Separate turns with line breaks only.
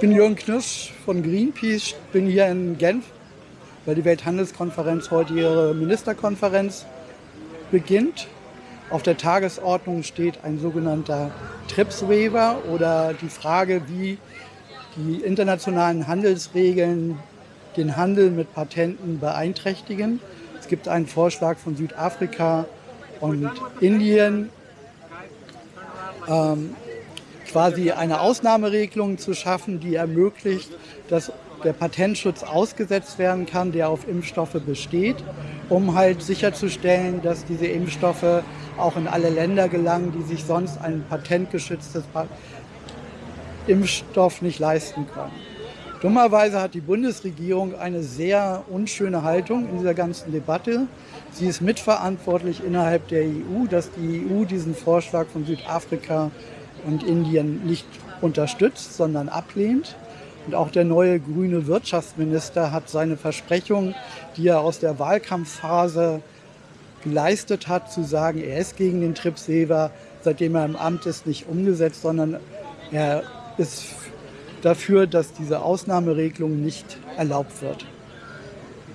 bin Jürgen Knirsch von Greenpeace, bin hier in Genf, weil die Welthandelskonferenz heute ihre Ministerkonferenz beginnt. Auf der Tagesordnung steht ein sogenannter TRIPS-Waiver oder die Frage, wie die internationalen Handelsregeln den Handel mit Patenten beeinträchtigen. Es gibt einen Vorschlag von Südafrika und Indien, ähm, quasi eine Ausnahmeregelung zu schaffen, die ermöglicht, dass der Patentschutz ausgesetzt werden kann, der auf Impfstoffe besteht, um halt sicherzustellen, dass diese Impfstoffe auch in alle Länder gelangen, die sich sonst ein patentgeschütztes Impfstoff nicht leisten können. Dummerweise hat die Bundesregierung eine sehr unschöne Haltung in dieser ganzen Debatte. Sie ist mitverantwortlich innerhalb der EU, dass die EU diesen Vorschlag von Südafrika und Indien nicht unterstützt, sondern ablehnt. Und auch der neue grüne Wirtschaftsminister hat seine Versprechung, die er aus der Wahlkampfphase geleistet hat, zu sagen, er ist gegen den Tripsever, seitdem er im Amt ist, nicht umgesetzt, sondern er ist dafür, dass diese Ausnahmeregelung nicht erlaubt wird.